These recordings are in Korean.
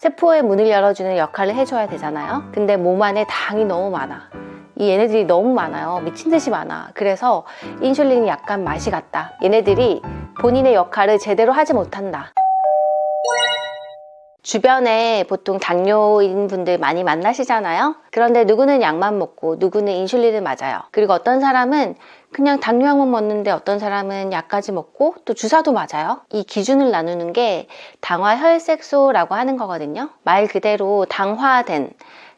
세포의 문을 열어주는 역할을 해줘야 되잖아요. 근데 몸 안에 당이 너무 많아. 이 얘네들이 너무 많아요. 미친 듯이 많아. 그래서 인슐린이 약간 맛이 갔다. 얘네들이 본인의 역할을 제대로 하지 못한다 주변에 보통 당뇨인 분들 많이 만나시잖아요? 그런데 누구는 약만 먹고 누구는 인슐린을 맞아요. 그리고 어떤 사람은 그냥 당뇨약만 먹는데 어떤 사람은 약까지 먹고 또 주사도 맞아요? 이 기준을 나누는 게 당화혈색소라고 하는 거거든요. 말 그대로 당화된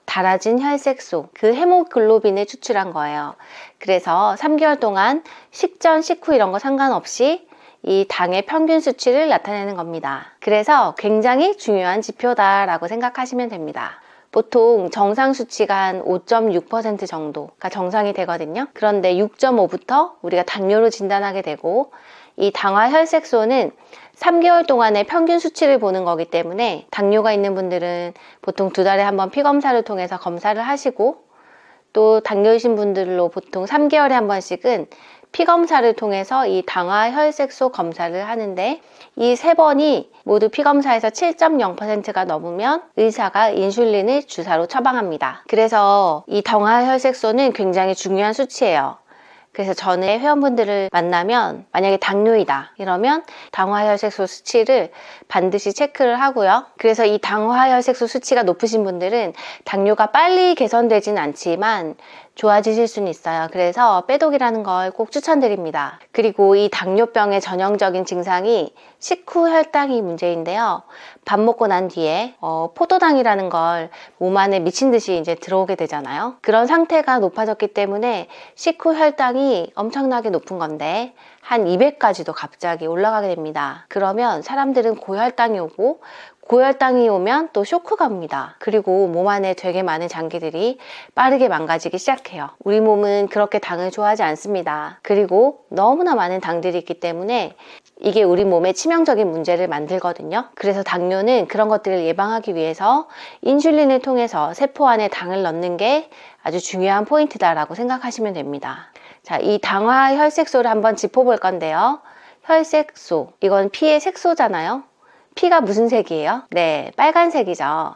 달아진 혈색소, 그 헤모글로빈을 추출한 거예요. 그래서 3개월 동안 식전, 식후 이런 거 상관없이 이 당의 평균 수치를 나타내는 겁니다. 그래서 굉장히 중요한 지표다라고 생각하시면 됩니다. 보통 정상 수치가 한 5.6% 정도가 정상이 되거든요. 그런데 6.5부터 우리가 당뇨로 진단하게 되고 이 당화 혈색소는 3개월 동안의 평균 수치를 보는 거기 때문에 당뇨가 있는 분들은 보통 두 달에 한 번 피검사를 통해서 검사를 하시고 또 당뇨이신 분들로 보통 3개월에 한 번씩은 피검사를 통해서 이 당화 혈색소 검사를 하는데 이 세 번이 모두 피검사에서 7.0%가 넘으면 의사가 인슐린을 주사로 처방합니다. 그래서 이 당화 혈색소는 굉장히 중요한 수치예요. 그래서 전에 회원분들을 만나면 만약에 당뇨이다 이러면 당화혈색소 수치를 반드시 체크를 하고요. 그래서 이 당화혈색소 수치가 높으신 분들은 당뇨가 빨리 개선되진 않지만 좋아지실 수는 있어요. 그래서 빼독이라는 걸 꼭 추천드립니다. 그리고 이 당뇨병의 전형적인 증상이 식후 혈당이 문제인데요. 밥 먹고 난 뒤에 어, 포도당이라는 걸 몸 안에 미친 듯이 이제 들어오게 되잖아요. 그런 상태가 높아졌기 때문에 식후 혈당이 엄청나게 높은 건데 한 200까지도 갑자기 올라가게 됩니다. 그러면 사람들은 고혈당이 오고 고혈당이 오면 또 쇼크가 옵니다. 그리고 몸 안에 되게 많은 장기들이 빠르게 망가지기 시작해요. 우리 몸은 그렇게 당을 좋아하지 않습니다. 그리고 너무나 많은 당들이 있기 때문에 이게 우리 몸에 치명적인 문제를 만들거든요. 그래서 당뇨는 그런 것들을 예방하기 위해서 인슐린을 통해서 세포 안에 당을 넣는 게 아주 중요한 포인트다라고 생각하시면 됩니다. 자, 이 당화 혈색소를 한번 짚어볼 건데요. 혈색소, 이건 피의 색소잖아요. 피가 무슨 색이에요? 네, 빨간색이죠.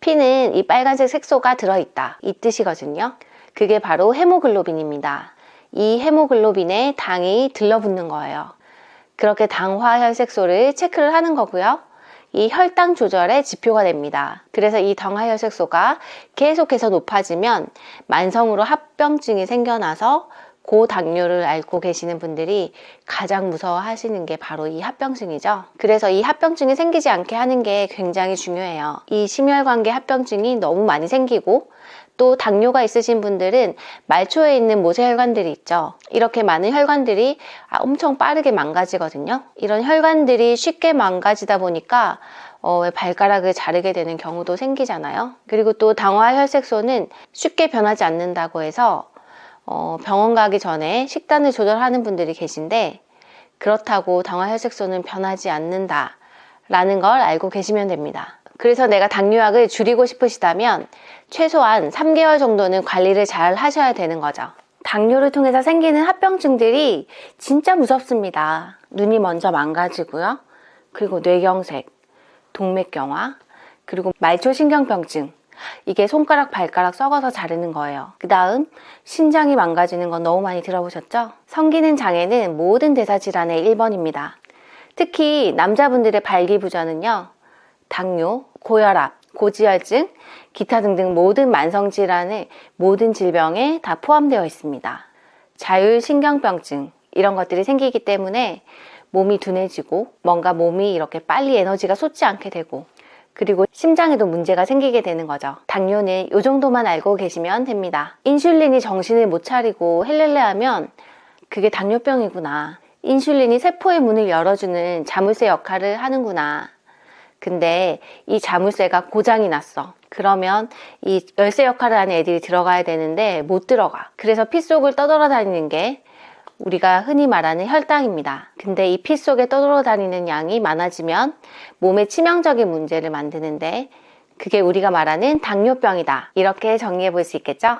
피는 이 빨간색 색소가 들어있다. 이 뜻이거든요. 그게 바로 헤모글로빈입니다. 이 헤모글로빈에 당이 들러붙는 거예요. 그렇게 당화 혈색소를 체크를 하는 거고요. 이 혈당 조절의 지표가 됩니다. 그래서 이 당화혈색소가 계속해서 높아지면 만성으로 합병증이 생겨나서 고당뇨를 앓고 계시는 분들이 가장 무서워하시는 게 바로 이 합병증이죠. 그래서 이 합병증이 생기지 않게 하는 게 굉장히 중요해요. 이 심혈관계 합병증이 너무 많이 생기고 또 당뇨가 있으신 분들은 말초에 있는 모세혈관들이 있죠. 이렇게 많은 혈관들이 아, 엄청 빠르게 망가지거든요. 이런 혈관들이 쉽게 망가지다 보니까 어, 왜 발가락을 자르게 되는 경우도 생기잖아요. 그리고 또 당화혈색소는 쉽게 변하지 않는다고 해서 어, 병원 가기 전에 식단을 조절하는 분들이 계신데 그렇다고 당화혈색소는 변하지 않는다 라는 걸 알고 계시면 됩니다. 그래서 내가 당뇨약을 줄이고 싶으시다면 최소한 3개월 정도는 관리를 잘 하셔야 되는 거죠. 당뇨를 통해서 생기는 합병증들이 진짜 무섭습니다. 눈이 먼저 망가지고요. 그리고 뇌경색, 동맥경화, 그리고 말초신경병증, 이게 손가락 발가락 썩어서 자르는 거예요. 그 다음 신장이 망가지는 건 너무 많이 들어보셨죠? 성기능 장애는 모든 대사질환의 1번입니다. 특히 남자분들의 발기부전은요 당뇨, 고혈압, 고지혈증, 기타 등등 모든 만성질환의 모든 질병에 다 포함되어 있습니다. 자율신경병증 이런 것들이 생기기 때문에 몸이 둔해지고 뭔가 몸이 이렇게 빨리 에너지가 솟지 않게 되고 그리고 심장에도 문제가 생기게 되는 거죠. 당뇨는 이 정도만 알고 계시면 됩니다. 인슐린이 정신을 못 차리고 헬렐레 하면 그게 당뇨병이구나. 인슐린이 세포의 문을 열어주는 자물쇠 역할을 하는구나. 근데 이 자물쇠가 고장이 났어. 그러면 이 열쇠 역할을 하는 애들이 들어가야 되는데 못 들어가. 그래서 피 속을 떠돌아다니는 게 우리가 흔히 말하는 혈당입니다. 근데 이 피 속에 떠돌아다니는 양이 많아지면 몸에 치명적인 문제를 만드는데 그게 우리가 말하는 당뇨병이다. 이렇게 정리해 볼 수 있겠죠?